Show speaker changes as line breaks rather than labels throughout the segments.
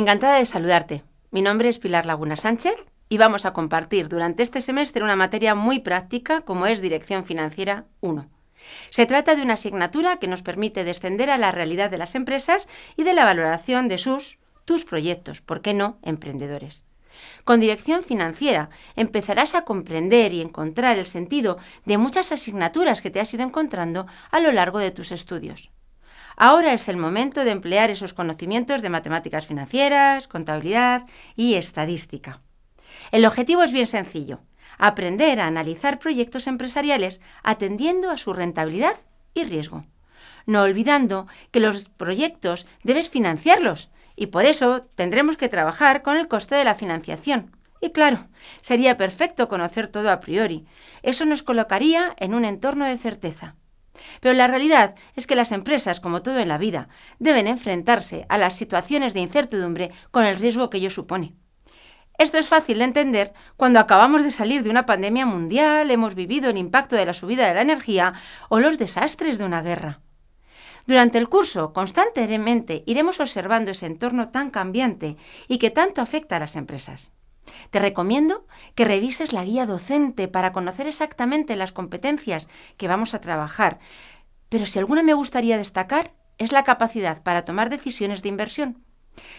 Encantada de saludarte. Mi nombre es Pilar Laguna Sánchez y vamos a compartir durante este semestre una materia muy práctica como es Dirección Financiera 1. Se trata de una asignatura que nos permite descender a la realidad de las empresas y de la valoración de sus, tus proyectos, ¿por qué no, emprendedores? Con dirección financiera empezarás a comprender y encontrar el sentido de muchas asignaturas que te has ido encontrando a lo largo de tus estudios. Ahora es el momento de emplear esos conocimientos de matemáticas financieras, contabilidad y estadística. El objetivo es bien sencillo, aprender a analizar proyectos empresariales atendiendo a su rentabilidad y riesgo, no olvidando que los proyectos debes financiarlos y por eso tendremos que trabajar con el coste de la financiación. Y claro, sería perfecto conocer todo a priori. Eso nos colocaría en un entorno de certeza. Pero la realidad es que las empresas, como todo en la vida, deben enfrentarse a las situaciones de incertidumbre con el riesgo que ello supone. Esto es fácil de entender cuando acabamos de salir de una pandemia mundial, hemos vivido el impacto de la subida de la energía o los desastres de una guerra. Durante el curso, constantemente iremos observando ese entorno tan cambiante y que tanto afecta a las empresas. Te recomiendo que revises la guía docente para conocer exactamente las competencias que vamos a trabajar, pero si alguna me gustaría destacar es la capacidad para tomar decisiones de inversión.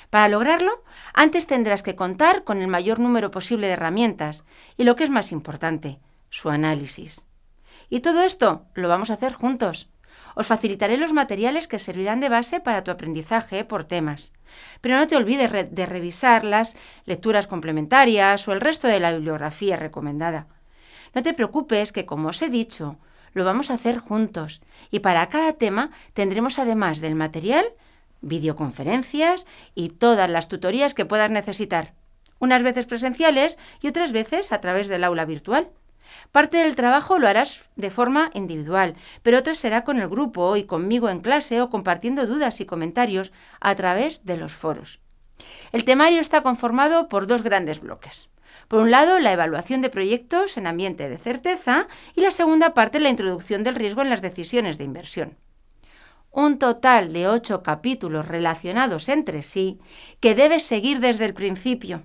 Para lograrlo, antes tendrás que contar con el mayor número posible de herramientas y lo que es más importante, su análisis. Y todo esto lo vamos a hacer juntos. Os facilitaré los materiales que servirán de base para tu aprendizaje por temas. Pero no te olvides de revisar las lecturas complementarias o el resto de la bibliografía recomendada. No te preocupes que, como os he dicho, lo vamos a hacer juntos y para cada tema tendremos además del material videoconferencias y todas las tutorías que puedas necesitar, unas veces presenciales y otras veces a través del aula virtual. Parte del trabajo lo harás de forma individual, pero otra será con el grupo y conmigo en clase o compartiendo dudas y comentarios a través de los foros. El temario está conformado por dos grandes bloques. Por un lado, la evaluación de proyectos en ambiente de certeza y la segunda parte, la introducción del riesgo en las decisiones de inversión. Un total de ocho capítulos relacionados entre sí que debes seguir desde el principio.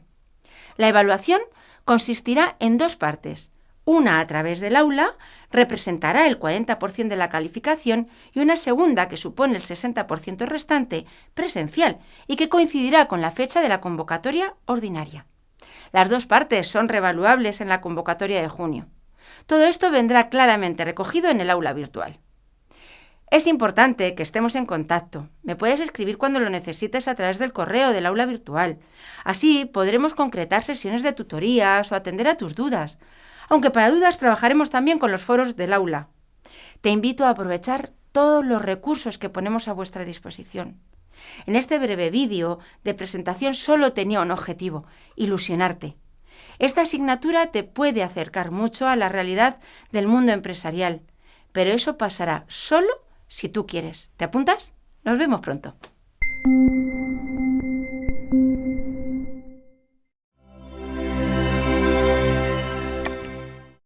La evaluación consistirá en dos partes. Una a través del aula representará el 40% de la calificación y una segunda que supone el 60% restante presencial y que coincidirá con la fecha de la convocatoria ordinaria. Las dos partes son revaluables en la convocatoria de junio. Todo esto vendrá claramente recogido en el aula virtual. Es importante que estemos en contacto. Me puedes escribir cuando lo necesites a través del correo del aula virtual. Así podremos concretar sesiones de tutorías o atender a tus dudas aunque para dudas trabajaremos también con los foros del aula. Te invito a aprovechar todos los recursos que ponemos a vuestra disposición. En este breve vídeo de presentación solo tenía un objetivo, ilusionarte. Esta asignatura te puede acercar mucho a la realidad del mundo empresarial, pero eso pasará solo si tú quieres. ¿Te apuntas? Nos vemos pronto.